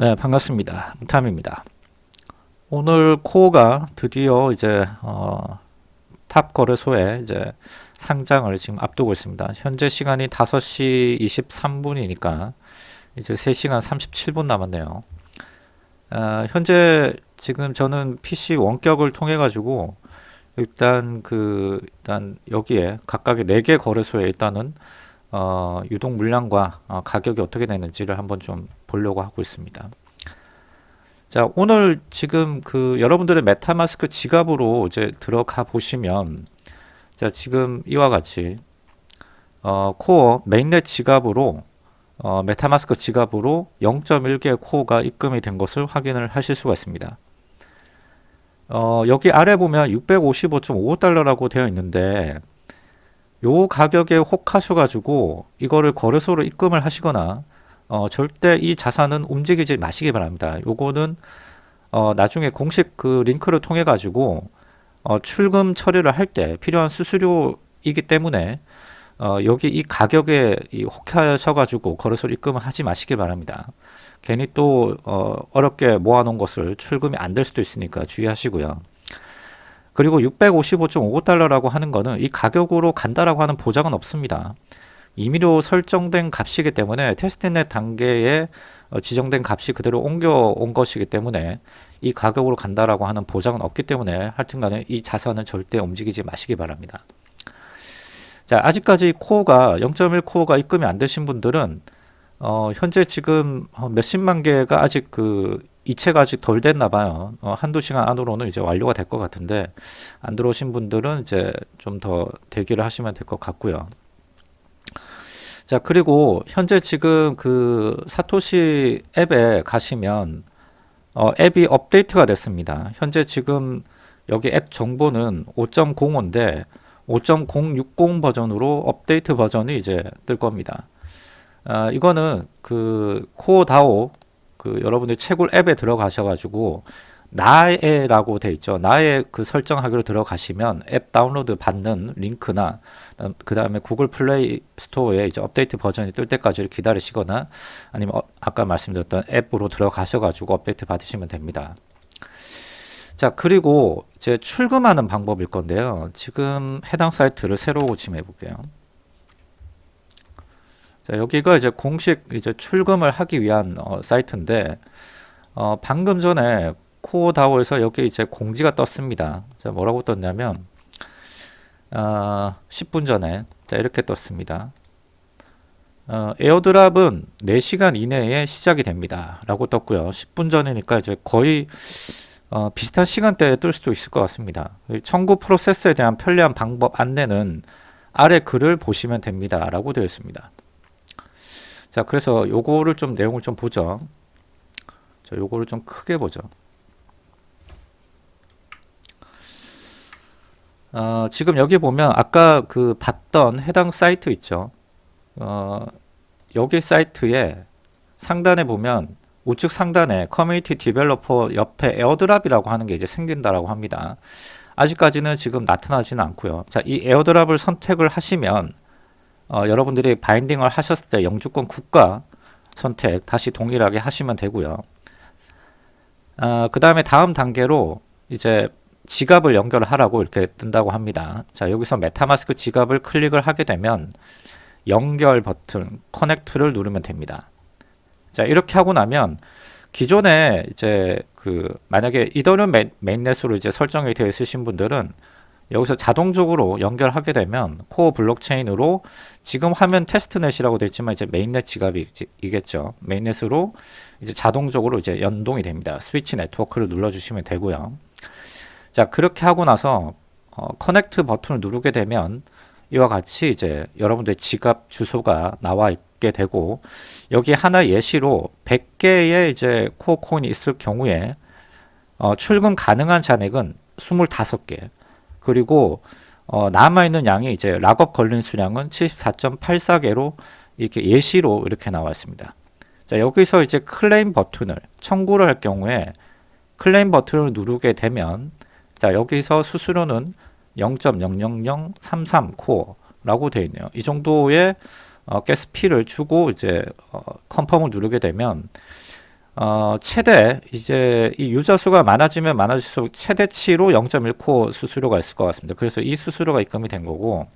네, 반갑습니다. 탐입니다. 오늘 코어가 드디어 이제 어, top 거래소에 이제 상장을 지금 앞두고 있습니다. 현재 시간이 5시 23분이니까 이제 3시간 37분 남았네요. 어, 현재 지금 저는 PC 원격을 통해 가지고 일단 그 일단 여기에 각각의 4개 거래소에 일단은 어, 유동 물량과 어, 가격이 어떻게 되는지를 한번 좀 보려고 하고 있습니다. 자 오늘 지금 그 여러분들의 MetaMask 지갑으로 이제 들어가 보시면 자 지금 이와 같이 어, Core mainnet 지갑으로 어, MetaMask 지갑으로 0.1개 코어가 입금이 된 것을 확인을 하실 수가 있습니다. 어, 여기 아래 보면 655.55달러라고 되어 있는데 요 가격에 혹하셔 가지고 이거를 거래소로 입금을 하시거나 어, 절대 이 자산은 움직이지 마시기 바랍니다. 요거는 어, 나중에 공식 그 링크를 통해 가지고 어, 출금 처리를 할 때 필요한 수수료이기 때문에 어, 여기 이 가격에 이 혹하셔 가지고 거래소로 입금을 하지 마시기 바랍니다. 괜히 또 어, 어렵게 모아놓은 것을 출금이 안 될 수도 있으니까 주의하시고요. 그리고 655.55달러라고 하는 거는 이 가격으로 간다라고 하는 보장은 없습니다. 임의로 설정된 값이기 때문에 테스트넷 단계에 어, 지정된 값이 그대로 옮겨온 것이기 때문에 이 가격으로 간다라고 하는 보장은 없기 때문에 하여튼간에 이 자산은 절대 움직이지 마시기 바랍니다. 자 아직까지 코어가 0.1 코어가 입금이 안 되신 분들은 어, 현재 지금 몇십만 개가 아직 그 이체가 아직 덜 됐나 봐요. 어, 한두 시간 안으로는 이제 완료가 될 것 같은데 안 들어오신 분들은 이제 좀 더 대기를 하시면 될 것 같고요. 자 그리고 현재 지금 그 사토시 앱에 가시면 어, 앱이 업데이트가 됐습니다. 현재 지금 여기 앱 정보는 5.05인데 5.060 버전으로 업데이트 버전이 이제 뜰 겁니다. 아, 이거는 그 Core DAO 그 여러분들 채굴 앱에 들어가셔가지고 나의라고 돼 있죠. 나의 그 설정하기로 들어가시면 앱 다운로드 받는 링크나 그 다음에 Google Play Store에 이제 업데이트 버전이 뜰 때까지 기다리시거나 아니면 어, 아까 말씀드렸던 앱으로 들어가셔가지고 업데이트 받으시면 됩니다. 자 그리고 이제 출금하는 방법일 건데요. 지금 해당 사이트를 새로 고침해 볼게요. 자, 여기가 이제 공식 이제 출금을 하기 위한 어, 사이트인데 어, 방금 전에 코다오에서 여기 이제 공지가 떴습니다. 자, 뭐라고 떴냐면 어, 10분 전에 자, 이렇게 떴습니다. 어, 에어드랍은 4시간 이내에 시작이 됩니다. 라고 떴고요. 10분 전이니까 이제 거의 어, 비슷한 시간대에 뜰 수도 있을 것 같습니다. 청구 프로세스에 대한 편리한 방법 안내는 아래 글을 보시면 됩니다. 라고 되어 있습니다. 자 그래서 요거를 좀 내용을 좀 보죠. 자 요거를 좀 크게 보죠. 어, 지금 여기 보면 아까 그 봤던 해당 사이트 있죠. 어, 여기 사이트에 상단에 보면 우측 상단에 community developer 옆에 airdrop이라고 하는 게 이제 생긴다라고 합니다. 아직까지는 지금 나타나지는 않고요. 자 이 airdrop을 선택을 하시면 어, 여러분들이 binding을 하셨을 때 영주권 국가 선택 다시 동일하게 하시면 되고요. 어, 그 다음에 다음 단계로 이제 지갑을 연결하라고 이렇게 뜬다고 합니다. 자 여기서 MetaMask 지갑을 클릭을 하게 되면 연결 버튼 connect를 누르면 됩니다. 자 이렇게 하고 나면 기존에 이제 그 만약에 이더리움 mainnet으로 이제 설정이 되어 있으신 분들은 여기서 자동적으로 연결하게 되면 Core 블록체인으로 지금 화면 testnet이라고 되어 있지만 이제 mainnet 지갑이겠죠. mainnet으로 이제 자동적으로 이제 연동이 됩니다. switch network를 눌러주시면 되고요. 자 그렇게 하고 나서 어, connect 버튼을 누르게 되면 이와 같이 이제 여러분들 지갑 주소가 나와 있게 되고 여기 하나 예시로 100개의 이제 Core 코인이 있을 경우에 어, 출금 가능한 잔액은 25개 그리고 어, 남아있는 양이 이제 lockup 걸린 수량은 74.84개로 이렇게 예시로 이렇게 나와 있습니다. 자 여기서 이제 클레임 버튼을 청구를 할 경우에 클레임 버튼을 누르게 되면 자 여기서 수수료는 0.00033 Core라고 되어 있네요. 이 정도의 어, gas fee를 주고 이제 어, confirm을 누르게 되면 어, 최대 이제 이 유저 수가 많아지면 많아질수록 최대치로 0.1Core 수수료가 있을 것 같습니다. 그래서 이 수수료가 입금이 된 거고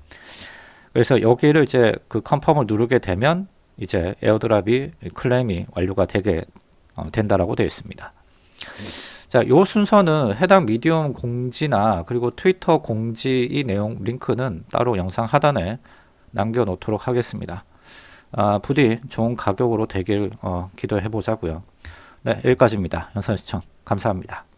그래서 여기를 이제 그 confirm을 누르게 되면 이제 airdrop이 claim이 완료가 되게 어, 된다라고 되어 있습니다. 자, 요 순서는 해당 Medium 공지나 그리고 트위터 공지 이 내용 링크는 따로 영상 하단에 남겨 놓도록 하겠습니다. 아, 부디 좋은 가격으로 되길 어, 기도해 보자고요. 네, 여기까지입니다. 영상 시청 감사합니다.